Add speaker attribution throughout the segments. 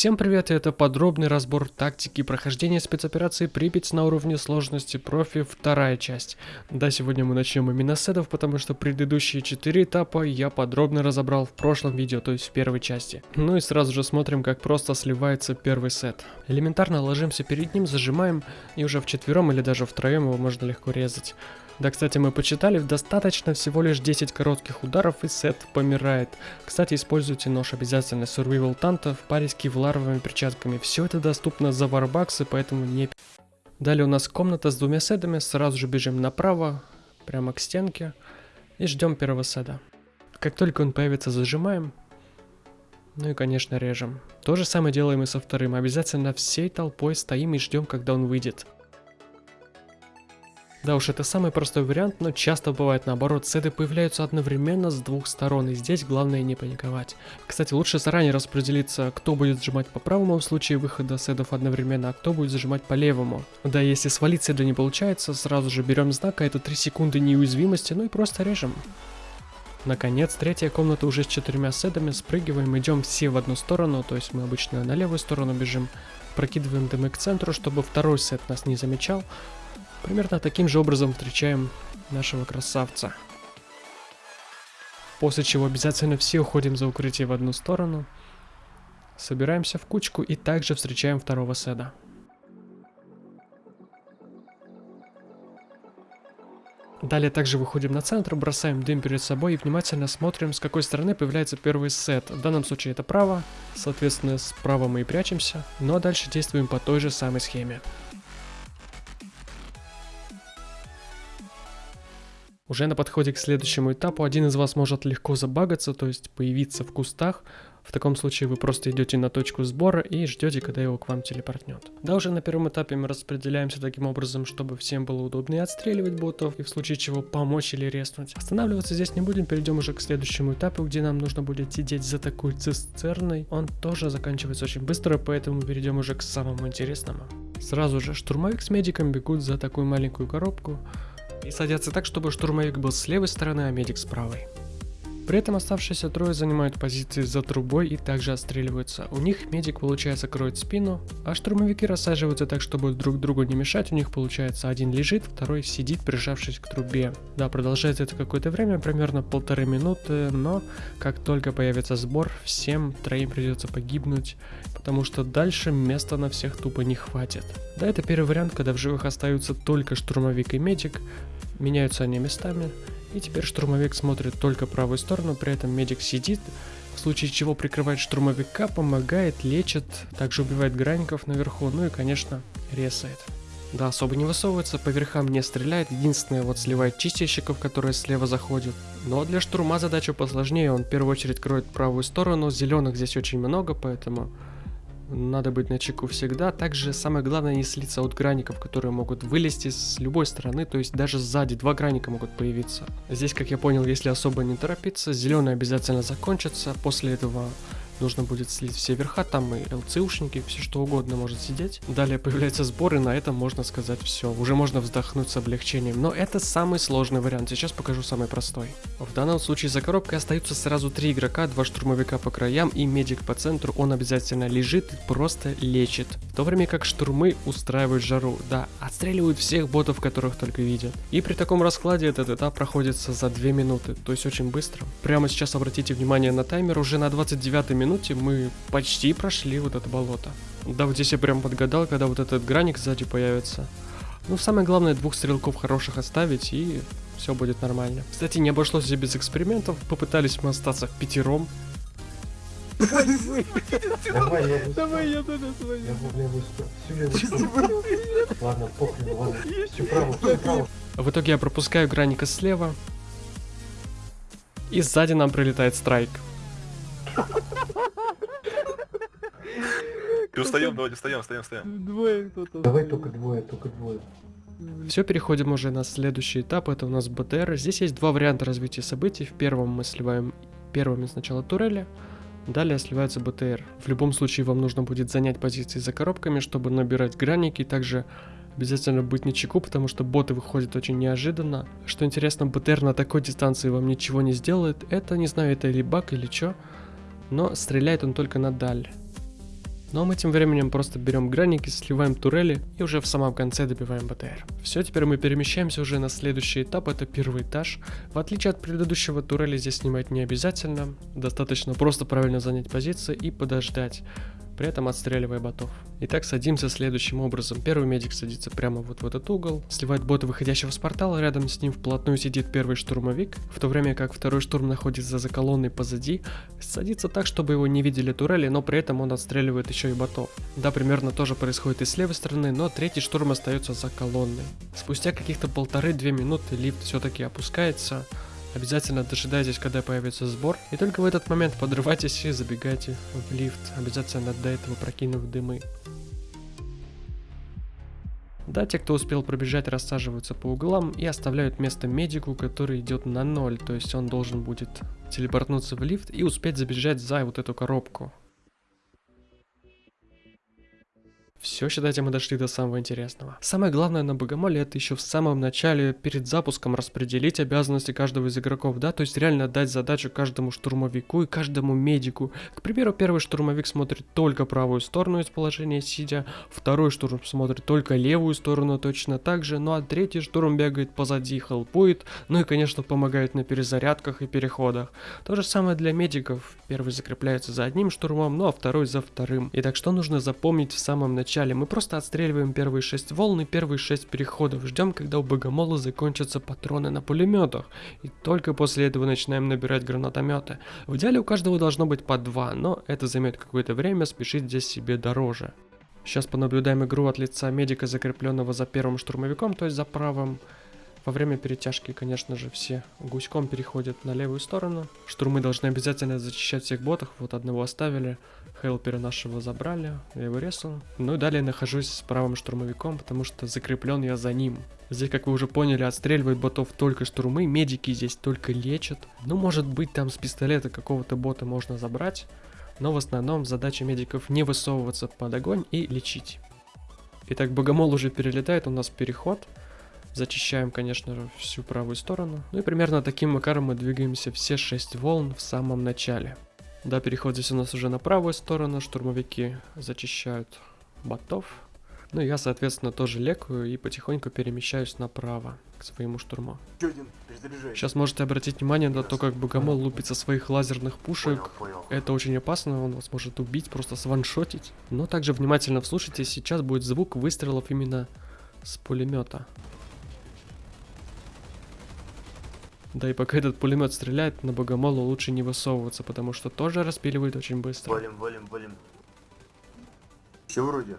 Speaker 1: Всем привет, и это подробный разбор тактики прохождения спецоперации Припять на уровне сложности профи, вторая часть. Да, сегодня мы начнем именно с сетов, потому что предыдущие четыре этапа я подробно разобрал в прошлом видео, то есть в первой части. Ну и сразу же смотрим, как просто сливается первый сет. Элементарно ложимся перед ним, зажимаем, и уже в четвером или даже втроем его можно легко резать. Да, кстати, мы почитали, достаточно всего лишь 10 коротких ударов и сет помирает. Кстати, используйте нож обязательно Survival Танта в паре с кевларовыми перчатками. Все это доступно за варбаксы, поэтому не... Далее у нас комната с двумя седами, сразу же бежим направо, прямо к стенке и ждем первого седа. Как только он появится, зажимаем, ну и конечно режем. То же самое делаем и со вторым, обязательно всей толпой стоим и ждем, когда он выйдет. Да уж, это самый простой вариант, но часто бывает наоборот, сеты появляются одновременно с двух сторон, и здесь главное не паниковать. Кстати, лучше заранее распределиться, кто будет сжимать по правому в случае выхода седов одновременно, а кто будет зажимать по левому. Да, если свалить седа не получается, сразу же берем знак, а это 3 секунды неуязвимости, ну и просто режем. Наконец, третья комната уже с четырьмя седами, спрыгиваем, идем все в одну сторону, то есть мы обычно на левую сторону бежим, прокидываем дымы к центру, чтобы второй сет нас не замечал, Примерно таким же образом встречаем нашего красавца. После чего обязательно все уходим за укрытие в одну сторону. Собираемся в кучку и также встречаем второго седа. Далее также выходим на центр, бросаем дым перед собой и внимательно смотрим, с какой стороны появляется первый сет. В данном случае это право, соответственно справа мы и прячемся, но дальше действуем по той же самой схеме. Уже на подходе к следующему этапу один из вас может легко забагаться, то есть появиться в кустах. В таком случае вы просто идете на точку сбора и ждете, когда его к вам телепортнет. Да, уже на первом этапе мы распределяемся таким образом, чтобы всем было удобнее отстреливать ботов и в случае чего помочь или резнуть. Останавливаться здесь не будем, перейдем уже к следующему этапу, где нам нужно будет сидеть за такой цистерной. Он тоже заканчивается очень быстро, поэтому перейдем уже к самому интересному. Сразу же штурмовик с медиком бегут за такую маленькую коробку. И садятся так, чтобы штурмовик был с левой стороны, а медик с правой. При этом оставшиеся трое занимают позиции за трубой и также отстреливаются. У них медик, получается, кроет спину, а штурмовики рассаживаются так, чтобы друг другу не мешать. У них, получается, один лежит, второй сидит, прижавшись к трубе. Да, продолжается это какое-то время, примерно полторы минуты, но как только появится сбор, всем троим придется погибнуть, потому что дальше места на всех тупо не хватит. Да, это первый вариант, когда в живых остаются только штурмовик и медик, меняются они местами, и теперь штурмовик смотрит только правую сторону, при этом медик сидит, в случае чего прикрывает штурмовика, помогает, лечит, также убивает гранников наверху, ну и конечно резает. Да, особо не высовывается, по верхам не стреляет, единственное вот сливает чистильщиков, которые слева заходят. Но для штурма задача посложнее, он в первую очередь кроет правую сторону, зеленых здесь очень много, поэтому надо быть на чеку всегда. Также самое главное не слиться от граников, которые могут вылезти с любой стороны, то есть даже сзади два граника могут появиться. Здесь, как я понял, если особо не торопиться, зеленый обязательно закончится, после этого нужно будет слить все верха, там и ЛЦУшники, все что угодно может сидеть. Далее появляется сбор, и на этом можно сказать все. Уже можно вздохнуть с облегчением, но это самый сложный вариант, сейчас покажу самый простой. В данном случае за коробкой остаются сразу три игрока, два штурмовика по краям и медик по центру, он обязательно лежит и просто лечит. В то время как штурмы устраивают жару, да, отстреливают всех ботов, которых только видят. И при таком раскладе этот этап проходится за 2 минуты, то есть очень быстро. Прямо сейчас обратите внимание на таймер, уже на 29 минуте минуте мы почти прошли вот это болото. Да, вот здесь я прям подгадал, когда вот этот граник сзади появится. Ну, самое главное, двух стрелков хороших оставить, и все будет нормально. Кстати, не обошлось здесь без экспериментов. Попытались мы остаться пятером.
Speaker 2: Давай, я тоже свою. В. Ладно, похрен, ладно. Все право, все право.
Speaker 1: В итоге я пропускаю граника слева. И сзади нам прилетает страйк.
Speaker 3: Ты устаем, давайте встаем, встаем, встаем.
Speaker 2: Двое кто-то. Давай только двое, только двое.
Speaker 1: Все, переходим уже на следующий этап, это у нас БТР. Здесь есть два варианта развития событий. В первом мы сливаем первыми сначала турели, далее сливается БТР. В любом случае вам нужно будет занять позиции за коробками, чтобы набирать граники, также обязательно быть на чеку, потому что боты выходят очень неожиданно. Что интересно, БТР на такой дистанции вам ничего не сделает. Это, не знаю, это или баг или что, но стреляет он только на даль. Ну а мы тем временем просто берем граники, сливаем турели и уже в самом конце добиваем БТР. Все, теперь мы перемещаемся уже на следующий этап, это первый этаж. В отличие от предыдущего турели здесь снимать не обязательно, достаточно просто правильно занять позиции и подождать при этом отстреливая ботов. Итак, садимся следующим образом. Первый медик садится прямо вот в этот угол, сливает бота выходящего с портала, рядом с ним вплотную сидит первый штурмовик, в то время как второй штурм находится за колонной позади, садится так, чтобы его не видели турели, но при этом он отстреливает еще и ботов. Да, примерно тоже происходит и с левой стороны, но третий штурм остается за колонной. Спустя каких-то полторы-две минуты лифт все-таки опускается, Обязательно дожидайтесь, когда появится сбор, и только в этот момент подрывайтесь и забегайте в лифт, обязательно до этого прокинув дымы. Да, те, кто успел пробежать, рассаживаются по углам и оставляют место медику, который идет на ноль, то есть он должен будет телепортнуться в лифт и успеть забежать за вот эту коробку. Все, считайте, мы дошли до самого интересного. Самое главное на Богомоле это еще в самом начале, перед запуском, распределить обязанности каждого из игроков, да, то есть реально дать задачу каждому штурмовику и каждому медику. К примеру, первый штурмовик смотрит только правую сторону из положения сидя, второй штурм смотрит только левую сторону точно так же, ну а третий штурм бегает позади, хелпует, ну и, конечно, помогает на перезарядках и переходах. То же самое для медиков. Первый закрепляется за одним штурмом, ну а второй за вторым. И так что нужно запомнить в самом начале начале. Мы просто отстреливаем первые 6 волн и первые 6 переходов. Ждем, когда у богомола закончатся патроны на пулеметах. И только после этого начинаем набирать гранатометы. В идеале у каждого должно быть по 2, но это займет какое-то время, спешить здесь себе дороже. Сейчас понаблюдаем игру от лица медика, закрепленного за первым штурмовиком, то есть за правым. Во время перетяжки, конечно же, все гуськом переходят на левую сторону. Штурмы должны обязательно зачищать всех ботов. Вот одного оставили. Хелпера нашего забрали. Я его резал. Ну и далее нахожусь с правым штурмовиком, потому что закреплен я за ним. Здесь, как вы уже поняли, отстреливают ботов только штурмы. Медики здесь только лечат. Ну, может быть, там с пистолета какого-то бота можно забрать. Но в основном задача медиков не высовываться под огонь и лечить. Итак, богомол уже перелетает, у нас переход. Зачищаем, конечно всю правую сторону. Ну и примерно таким макаром мы двигаемся все 6 волн в самом начале. Да, переход здесь у нас уже на правую сторону, штурмовики зачищают ботов. Ну, я, соответственно, тоже лекаю и потихоньку перемещаюсь направо к своему штурму. Сейчас можете обратить внимание на то, как Богомол лупит со своих лазерных пушек. Это очень опасно, он вас может убить, просто сваншотить. Но также внимательно вслушайтесь, сейчас будет звук выстрелов именно с пулемета. Да и пока этот пулемет стреляет, на богомолу лучше не высовываться, потому что тоже распиливает очень быстро.
Speaker 4: Валим, валим, валим. Все вроде.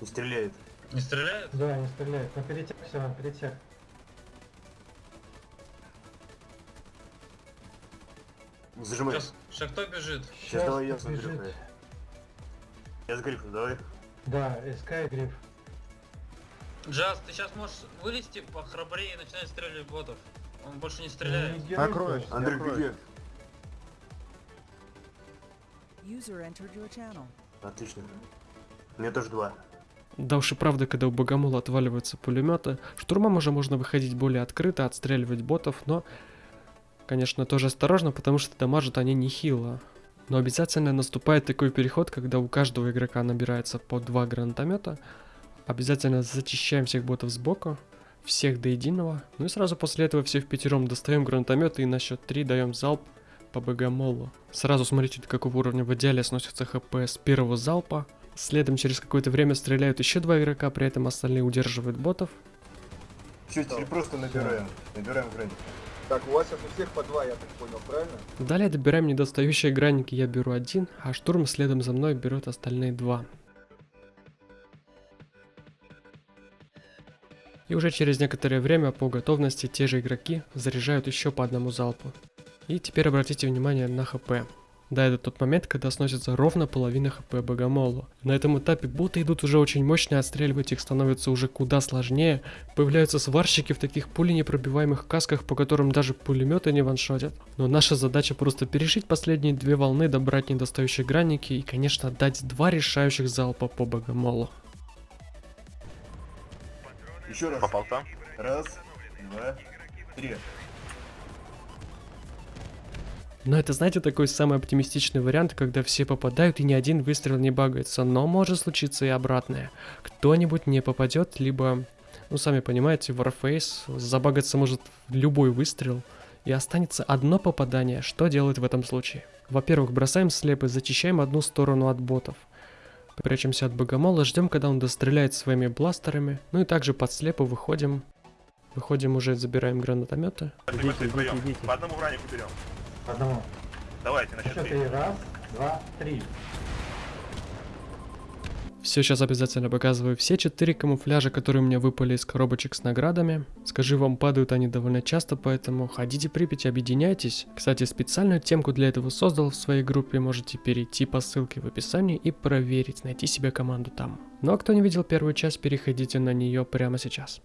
Speaker 4: Не стреляет.
Speaker 5: Не стреляет?
Speaker 2: Да, не стреляет. Но перетяг все равно, перетяг.
Speaker 4: Не зажимай.
Speaker 5: Сейчас, сейчас кто бежит?
Speaker 4: Сейчас давай я с грифом. Я с грифом, давай.
Speaker 2: Да, СК и гриф.
Speaker 5: Джаз, ты сейчас можешь вылезти похрабрее и начинать стрелять в ботов. Он больше не стреляет.
Speaker 6: Накроешь.
Speaker 4: Андрей,
Speaker 6: Открой.
Speaker 4: беги.
Speaker 7: User entered your channel.
Speaker 4: Отлично. Меня тоже два.
Speaker 1: Да уж и правда, когда у богомола отваливаются пулеметы, штурмам уже можно выходить более открыто, отстреливать ботов, но, конечно, тоже осторожно, потому что дамажат они нехило. Но обязательно наступает такой переход, когда у каждого игрока набирается по два гранатомета. Обязательно зачищаем всех ботов сбоку, всех до единого. Ну и сразу после этого все в пятером достаем гранатометы и на счет 3 даем залп по богомолу. Сразу смотрите, до какого уровня в идеале сносится хп с первого залпа. Следом через какое-то время стреляют еще два игрока, при этом остальные удерживают ботов.
Speaker 4: Все, теперь просто набираем. Набираем границу.
Speaker 6: Так, у вас сейчас у всех по два, я так понял, правильно?
Speaker 1: Далее добираем недостающие гранники, я беру один, а штурм следом за мной берет остальные два. И уже через некоторое время по готовности те же игроки заряжают еще по одному залпу. И теперь обратите внимание на хп. Да, это тот момент, когда сносится ровно половина хп богомолу. На этом этапе боты идут уже очень мощно, отстреливать их становится уже куда сложнее. Появляются сварщики в таких пуленепробиваемых касках, по которым даже пулеметы не ваншотят. Но наша задача просто пережить последние две волны, добрать недостающие гранники и, конечно, дать два решающих залпа по богомолу.
Speaker 4: Еще раз.
Speaker 3: Попал там?
Speaker 4: Раз, два, три.
Speaker 1: Но это, знаете, такой самый оптимистичный вариант, когда все попадают и ни один выстрел не багается. Но может случиться и обратное. Кто-нибудь не попадет, либо, ну сами понимаете, Warface забагаться может любой выстрел. И останется одно попадание. Что делать в этом случае? Во-первых, бросаем слепы, зачищаем одну сторону от ботов. Прячемся от богомола, ждем, когда он достреляет своими бластерами. Ну и также под слепу выходим. Выходим уже, забираем гранатометы.
Speaker 3: Идите, вдвоем. По одному вранику берем.
Speaker 2: По одному.
Speaker 3: Давайте, на счет
Speaker 2: три. Раз, два, три.
Speaker 1: Все, сейчас обязательно показываю все четыре камуфляжа, которые у меня выпали из коробочек с наградами. Скажи, вам падают они довольно часто, поэтому ходите Припять, объединяйтесь. Кстати, специальную темку для этого создал в своей группе, можете перейти по ссылке в описании и проверить, найти себе команду там. Ну а кто не видел первую часть, переходите на нее прямо сейчас.